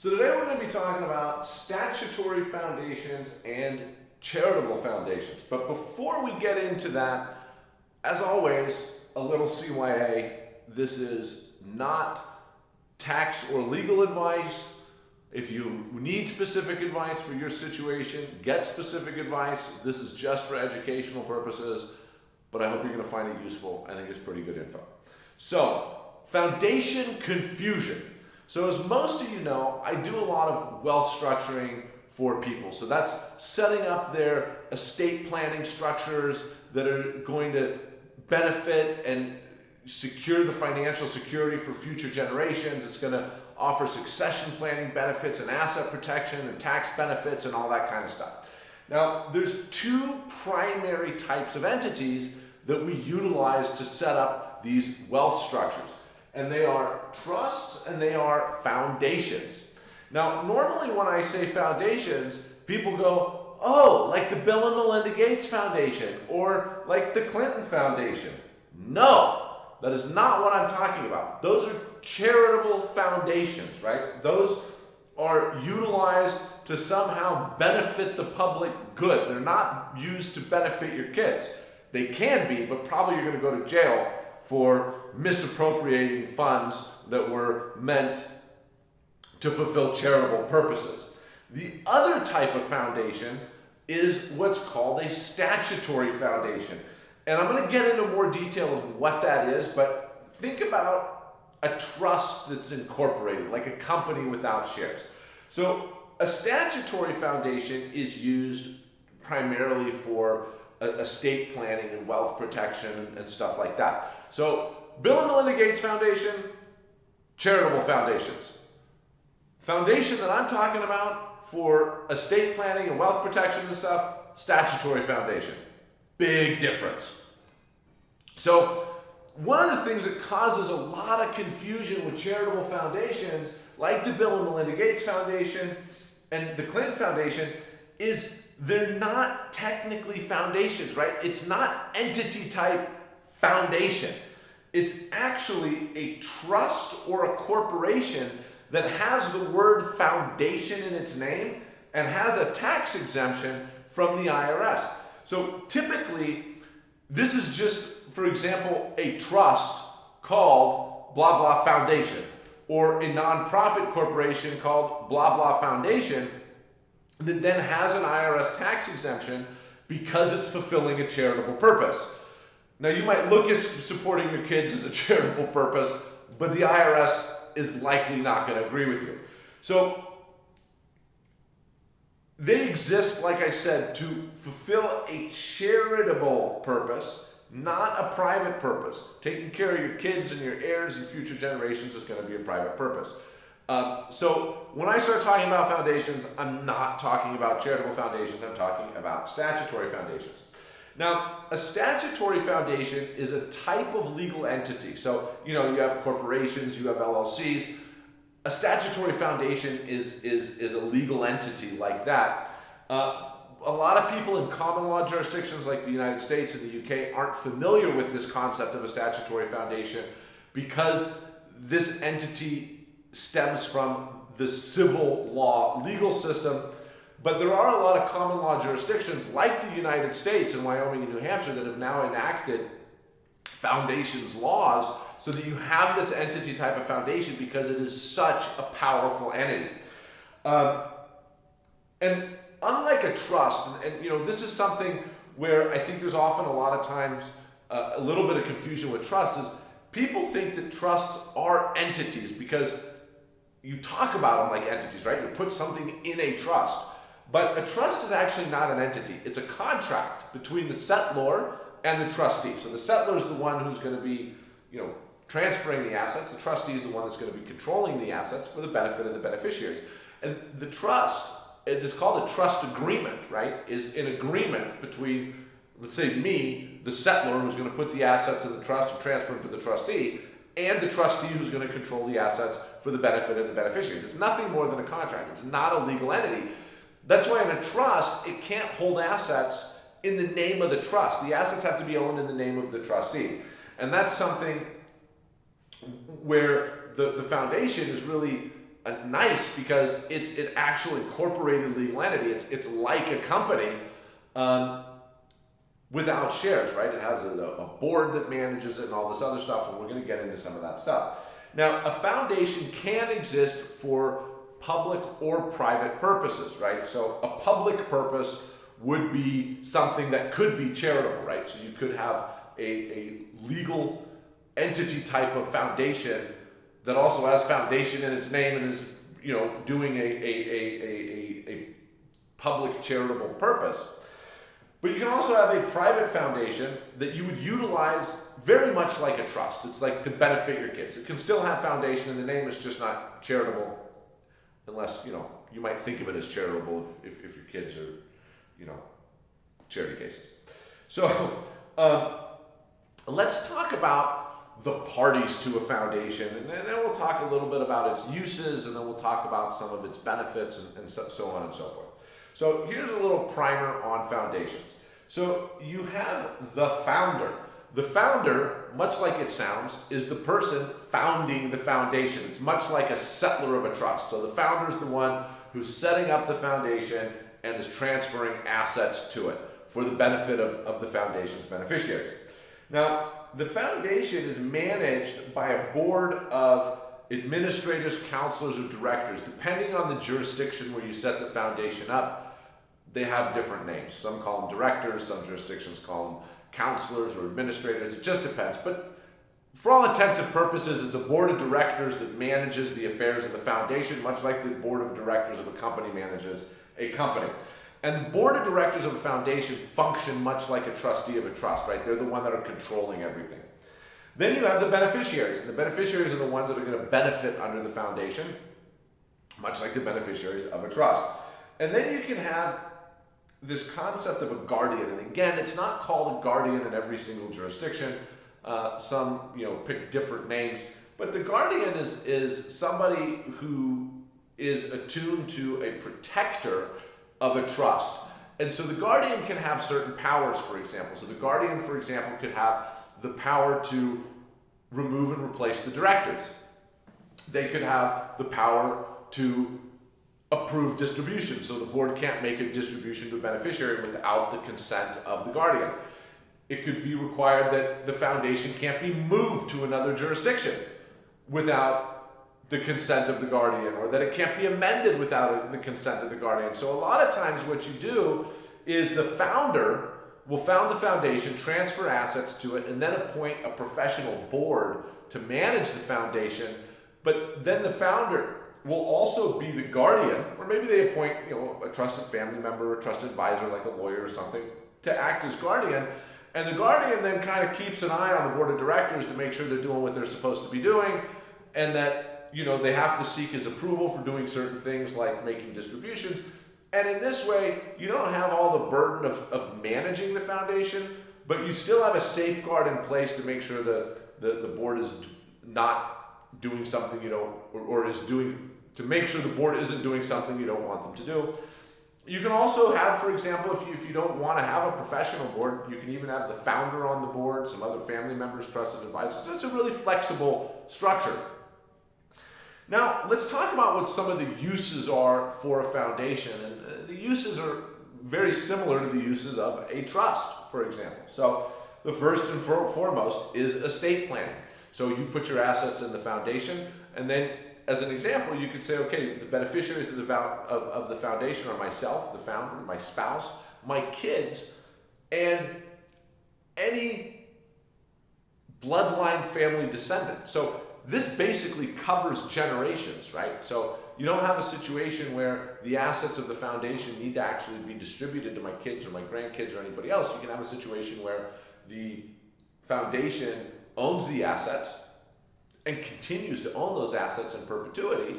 So today we're going to be talking about statutory foundations and charitable foundations. But before we get into that, as always, a little CYA. This is not tax or legal advice. If you need specific advice for your situation, get specific advice. This is just for educational purposes, but I hope you're going to find it useful. I think it's pretty good info. So, foundation confusion. So as most of you know, I do a lot of wealth structuring for people. So that's setting up their estate planning structures that are going to benefit and secure the financial security for future generations. It's going to offer succession planning benefits and asset protection and tax benefits and all that kind of stuff. Now, there's two primary types of entities that we utilize to set up these wealth structures and they are trusts and they are foundations. Now, normally when I say foundations, people go, oh, like the Bill and Melinda Gates Foundation or like the Clinton Foundation. No, that is not what I'm talking about. Those are charitable foundations, right? Those are utilized to somehow benefit the public good. They're not used to benefit your kids. They can be, but probably you're going to go to jail for misappropriating funds that were meant to fulfill charitable purposes. The other type of foundation is what's called a statutory foundation. And I'm going to get into more detail of what that is, but think about a trust that's incorporated, like a company without shares. So a statutory foundation is used primarily for estate planning and wealth protection and stuff like that. So Bill and Melinda Gates Foundation, charitable foundations. Foundation that I'm talking about for estate planning and wealth protection and stuff, statutory foundation. Big difference. So one of the things that causes a lot of confusion with charitable foundations, like the Bill and Melinda Gates Foundation and the Clinton Foundation, is they're not technically foundations, right? It's not entity type foundation. It's actually a trust or a corporation that has the word foundation in its name and has a tax exemption from the IRS. So typically, this is just, for example, a trust called blah blah foundation or a nonprofit corporation called blah blah foundation that then has an IRS tax exemption because it's fulfilling a charitable purpose. Now, you might look at supporting your kids as a charitable purpose, but the IRS is likely not going to agree with you. So, they exist, like I said, to fulfill a charitable purpose, not a private purpose. Taking care of your kids and your heirs and future generations is going to be a private purpose. Um, so when I start talking about foundations, I'm not talking about charitable foundations, I'm talking about statutory foundations. Now, a statutory foundation is a type of legal entity. So, you know, you have corporations, you have LLCs. A statutory foundation is, is, is a legal entity like that. Uh, a lot of people in common law jurisdictions like the United States and the UK aren't familiar with this concept of a statutory foundation because this entity stems from the civil law legal system. But there are a lot of common law jurisdictions like the United States and Wyoming and New Hampshire that have now enacted foundations laws so that you have this entity type of foundation because it is such a powerful entity. Um, and unlike a trust, and, and, you know, this is something where I think there's often a lot of times uh, a little bit of confusion with trust is people think that trusts are entities because you talk about them like entities, right? You put something in a trust. But a trust is actually not an entity. It's a contract between the settlor and the trustee. So the settlor is the one who's going to be, you know, transferring the assets. The trustee is the one that's going to be controlling the assets for the benefit of the beneficiaries. And the trust, it is called a trust agreement, right? Is an agreement between, let's say me, the settlor who's going to put the assets in the trust and transfer them to the trustee, and the trustee who's going to control the assets for the benefit of the beneficiaries. It's nothing more than a contract. It's not a legal entity. That's why in a trust, it can't hold assets in the name of the trust. The assets have to be owned in the name of the trustee. And that's something where the, the foundation is really uh, nice because it's an actual incorporated legal entity. It's, it's like a company um, without shares, right? It has a, a board that manages it and all this other stuff, and we're going to get into some of that stuff. Now, a foundation can exist for public or private purposes, right? So a public purpose would be something that could be charitable, right? So you could have a, a legal entity type of foundation that also has foundation in its name and is, you know, doing a, a, a, a, a public charitable purpose. But you can also have a private foundation that you would utilize very much like a trust. It's like to benefit your kids. It can still have foundation and the name, is just not charitable unless, you know, you might think of it as charitable if, if, if your kids are, you know, charity cases. So um, let's talk about the parties to a foundation, and then we'll talk a little bit about its uses, and then we'll talk about some of its benefits, and, and so, so on and so forth. So here's a little primer on foundations. So you have the founder. The founder, much like it sounds, is the person founding the foundation. It's much like a settlor of a trust. So the founder is the one who's setting up the foundation and is transferring assets to it for the benefit of, of the foundation's beneficiaries. Now, the foundation is managed by a board of administrators, counselors, or directors. Depending on the jurisdiction where you set the foundation up, they have different names. Some call them directors, some jurisdictions call them counselors or administrators. It just depends. But for all intents and purposes, it's a board of directors that manages the affairs of the foundation, much like the board of directors of a company manages a company. And the board of directors of a foundation function much like a trustee of a trust, right? They're the one that are controlling everything. Then you have the beneficiaries. The beneficiaries are the ones that are going to benefit under the foundation, much like the beneficiaries of a trust. And then you can have this concept of a guardian. And again, it's not called a guardian in every single jurisdiction. Uh, some, you know, pick different names. But the guardian is, is somebody who is attuned to a protector of a trust. And so the guardian can have certain powers, for example. So the guardian, for example, could have the power to remove and replace the directors. They could have the power to approve distribution. So the board can't make a distribution to a beneficiary without the consent of the guardian. It could be required that the foundation can't be moved to another jurisdiction without the consent of the guardian or that it can't be amended without the consent of the guardian. So a lot of times what you do is the founder will found the foundation, transfer assets to it, and then appoint a professional board to manage the foundation. But then the founder will also be the guardian, or maybe they appoint you know a trusted family member, a trusted advisor like a lawyer or something, to act as guardian. And the guardian then kind of keeps an eye on the board of directors to make sure they're doing what they're supposed to be doing, and that you know they have to seek his approval for doing certain things like making distributions. And in this way, you don't have all the burden of, of managing the foundation, but you still have a safeguard in place to make sure that the, the board is not doing something you know, or, or is doing to make sure the board isn't doing something you don't want them to do. You can also have, for example, if you, if you don't want to have a professional board, you can even have the founder on the board, some other family members, trusted advisors. So it's a really flexible structure. Now, let's talk about what some of the uses are for a foundation. And uh, the uses are very similar to the uses of a trust, for example. So the first and foremost is estate planning. So you put your assets in the foundation, and then as an example, you could say, okay, the beneficiaries of the, of, of the foundation are myself, the founder, my spouse, my kids, and any bloodline family descendant. So this basically covers generations, right? So you don't have a situation where the assets of the foundation need to actually be distributed to my kids or my grandkids or anybody else. You can have a situation where the foundation owns the assets and continues to own those assets in perpetuity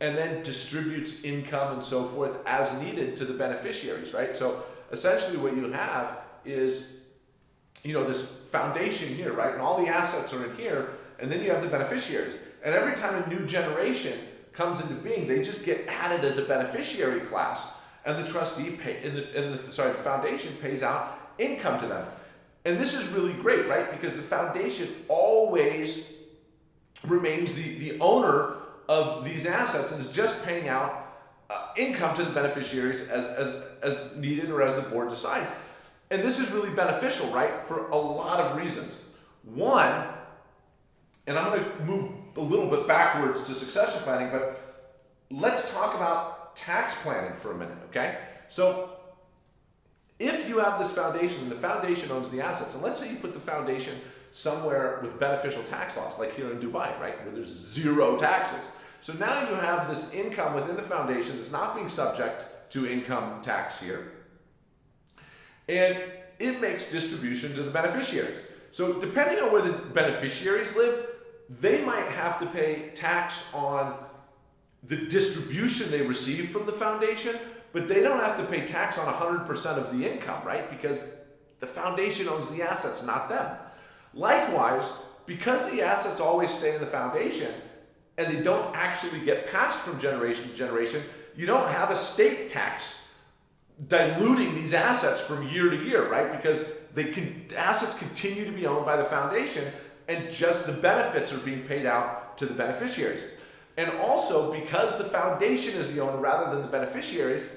and then distributes income and so forth as needed to the beneficiaries, right? So essentially what you have is, you know, this foundation here, right? And all the assets are in here, and then you have the beneficiaries. And every time a new generation comes into being, they just get added as a beneficiary class, and the trustee pay, the, the sorry, the foundation pays out income to them. And this is really great, right? Because the foundation always remains the, the owner of these assets and is just paying out uh, income to the beneficiaries as, as, as needed or as the board decides. And this is really beneficial, right, for a lot of reasons. One, and I'm going to move a little bit backwards to succession planning, but let's talk about tax planning for a minute, okay? So if you have this foundation and the foundation owns the assets, and let's say you put the foundation somewhere with beneficial tax laws, like here in Dubai, right, where there's zero taxes. So now you have this income within the foundation that's not being subject to income tax here. And it makes distribution to the beneficiaries. So depending on where the beneficiaries live, they might have to pay tax on the distribution they receive from the foundation, but they don't have to pay tax on 100% of the income, right? Because the foundation owns the assets, not them. Likewise, because the assets always stay in the foundation and they don't actually get passed from generation to generation, you don't have estate tax diluting these assets from year to year, right? Because they can, assets continue to be owned by the foundation and just the benefits are being paid out to the beneficiaries. And also, because the foundation is the owner rather than the beneficiaries,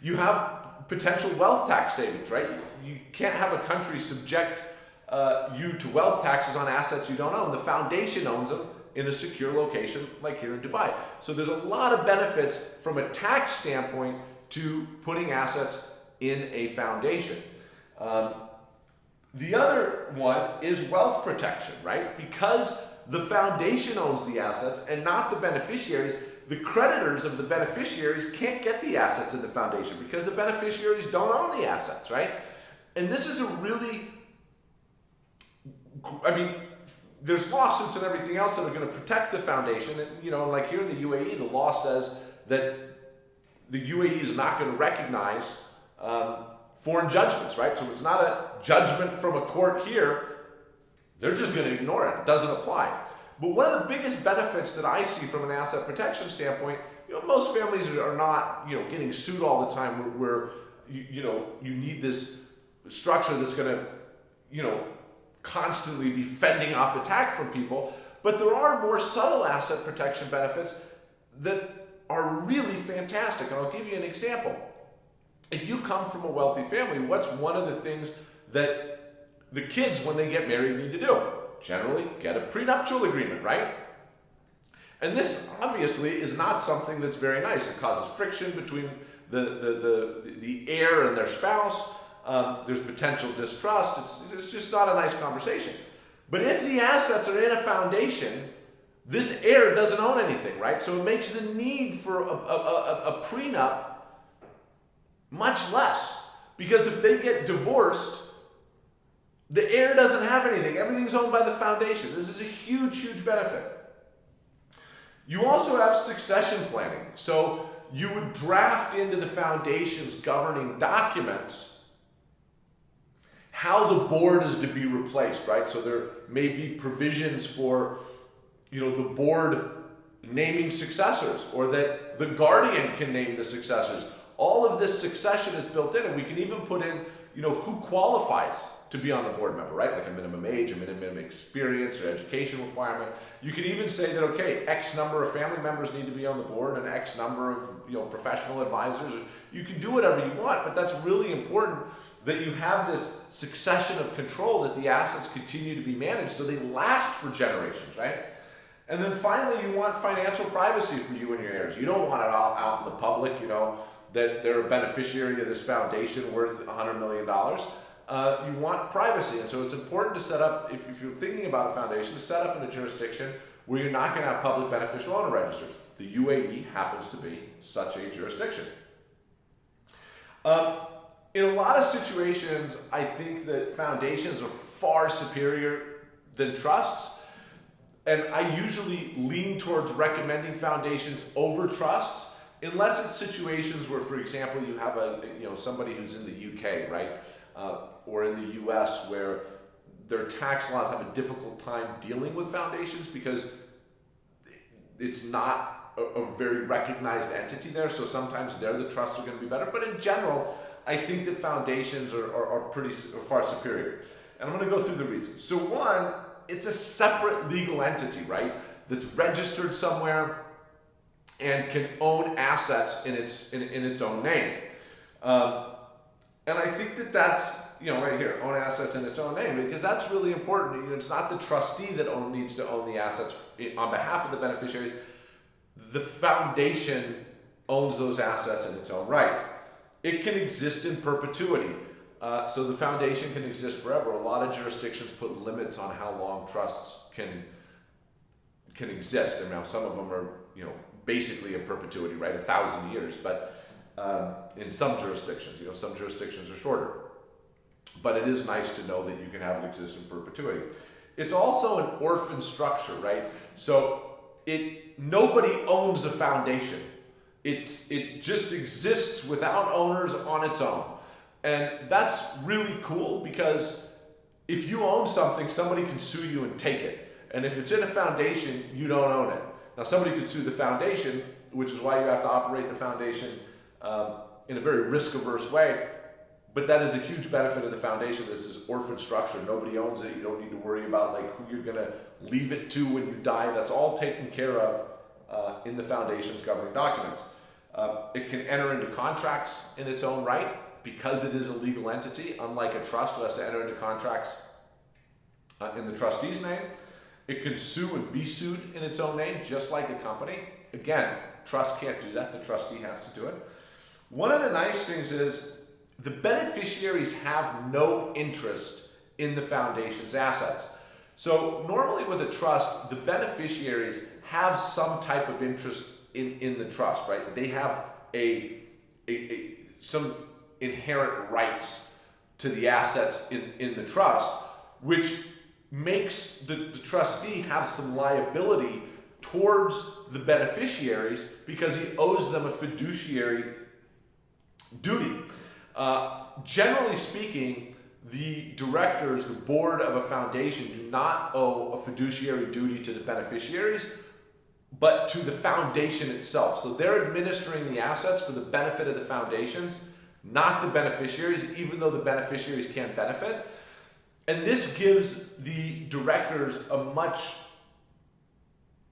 you have potential wealth tax savings, right? You can't have a country subject uh, you to wealth taxes on assets you don't own. The foundation owns them in a secure location like here in Dubai. So there's a lot of benefits from a tax standpoint to putting assets in a foundation. Um, the other one is wealth protection, right? Because the foundation owns the assets and not the beneficiaries, the creditors of the beneficiaries can't get the assets in the foundation because the beneficiaries don't own the assets, right? And this is a really I mean, there's lawsuits and everything else that are going to protect the foundation. And, you know, like here in the UAE, the law says that the UAE is not going to recognize um, foreign judgments, right? So it's not a judgment from a court here. They're just going to ignore it. It doesn't apply. But one of the biggest benefits that I see from an asset protection standpoint, you know, most families are not, you know, getting sued all the time where, where you, you know, you need this structure that's going to, you know, constantly be fending off attack from people, but there are more subtle asset protection benefits that are really fantastic. And I'll give you an example. If you come from a wealthy family, what's one of the things that the kids, when they get married, need to do? Generally, get a prenuptial agreement, right? And this obviously is not something that's very nice. It causes friction between the, the, the, the heir and their spouse um, there's potential distrust. It's, it's just not a nice conversation. But if the assets are in a foundation, this heir doesn't own anything, right? So it makes the need for a, a, a, a prenup much less. Because if they get divorced, the heir doesn't have anything. Everything's owned by the foundation. This is a huge, huge benefit. You also have succession planning. So you would draft into the foundation's governing documents how the board is to be replaced, right? So there may be provisions for, you know, the board naming successors or that the guardian can name the successors. All of this succession is built in and we can even put in, you know, who qualifies to be on the board member, right? Like a minimum age, a minimum experience or education requirement. You can even say that, okay, X number of family members need to be on the board and X number of, you know, professional advisors. You can do whatever you want, but that's really important that you have this succession of control that the assets continue to be managed so they last for generations, right? And then finally, you want financial privacy for you and your heirs. You don't want it all out in the public, you know, that they're a beneficiary of this foundation worth $100 million. Uh, you want privacy. And so it's important to set up, if, if you're thinking about a foundation, to set up in a jurisdiction where you're not going to have public beneficial owner registers. The UAE happens to be such a jurisdiction. Um, in a lot of situations, I think that foundations are far superior than trusts. And I usually lean towards recommending foundations over trusts, unless it's situations where, for example, you have a you know somebody who's in the UK, right, uh, or in the US, where their tax laws have a difficult time dealing with foundations because it's not a, a very recognized entity there. So sometimes there the trusts are going to be better. But in general, I think that foundations are, are, are pretty are far superior. And I'm going to go through the reasons. So one, it's a separate legal entity, right? that's registered somewhere and can own assets in its in, in its own name. Um, and I think that that's you know right here own assets in its own name because that's really important. You know, it's not the trustee that own, needs to own the assets on behalf of the beneficiaries. The foundation owns those assets in its own right. It can exist in perpetuity. Uh, so the foundation can exist forever. A lot of jurisdictions put limits on how long trusts can can exist. And now some of them are, you know, basically in perpetuity, right? A thousand years. But um, in some jurisdictions, you know, some jurisdictions are shorter. But it is nice to know that you can have it exist in perpetuity. It's also an orphan structure, right? So it nobody owns a foundation. It's it just exists without owners on its own. And that's really cool because if you own something, somebody can sue you and take it. And if it's in a foundation, you don't own it. Now, somebody could sue the foundation, which is why you have to operate the foundation um, in a very risk averse way. But that is a huge benefit of the foundation. It's this orphan structure. Nobody owns it. You don't need to worry about like who you're going to leave it to when you die. That's all taken care of uh, in the foundation's governing documents. Uh, it can enter into contracts in its own right because it is a legal entity, unlike a trust who has to enter into contracts uh, in the trustee's name. It can sue and be sued in its own name, just like a company. Again, trust can't do that. The trustee has to do it. One of the nice things is the beneficiaries have no interest in the foundation's assets. So normally with a trust, the beneficiaries have some type of interest in, in the trust, right? They have a, a, a some inherent rights to the assets in, in the trust, which makes the, the trustee have some liability towards the beneficiaries because he owes them a fiduciary duty. Uh, generally speaking, the directors, the board of a foundation do not owe a fiduciary duty to the beneficiaries, but to the foundation itself. So they're administering the assets for the benefit of the foundations, not the beneficiaries, even though the beneficiaries can't benefit. And this gives the directors a much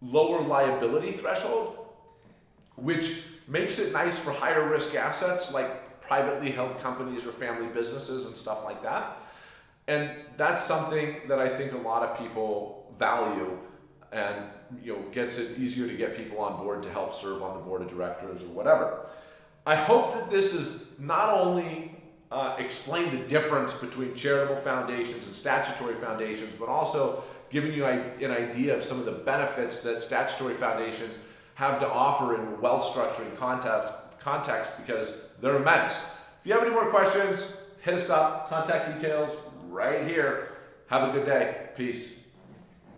lower liability threshold, which makes it nice for higher risk assets like privately held companies or family businesses and stuff like that. And that's something that I think a lot of people value and you know gets it easier to get people on board to help serve on the board of directors or whatever. I hope that this is not only uh, explain the difference between charitable foundations and statutory foundations, but also giving you an idea of some of the benefits that statutory foundations have to offer in wealth structuring context, context because they're immense. If you have any more questions, hit us up. Contact details right here. Have a good day. Peace.